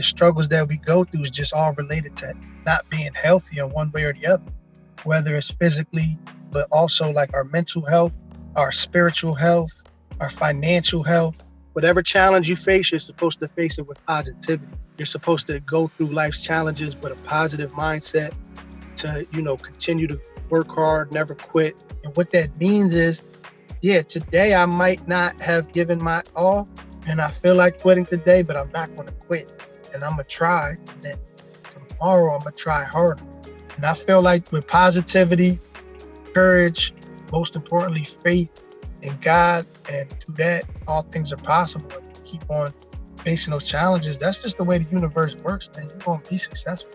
the struggles that we go through is just all related to not being healthy in one way or the other, whether it's physically, but also like our mental health, our spiritual health, our financial health. Whatever challenge you face, you're supposed to face it with positivity. You're supposed to go through life's challenges with a positive mindset to, you know, continue to work hard, never quit. And what that means is, yeah, today I might not have given my all and I feel like quitting today, but I'm not going to quit. And I'm to try. And tomorrow I'm to try harder. And I feel like with positivity, courage, most importantly, faith in God, and through that, all things are possible. Keep on facing those challenges. That's just the way the universe works, man. You're to be successful.